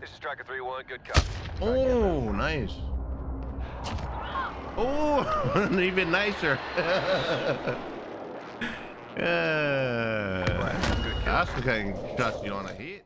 This is Striker 3-1, good cop. Oh, nice. Oh, even nicer. uh, Oscar can trust you on a hit.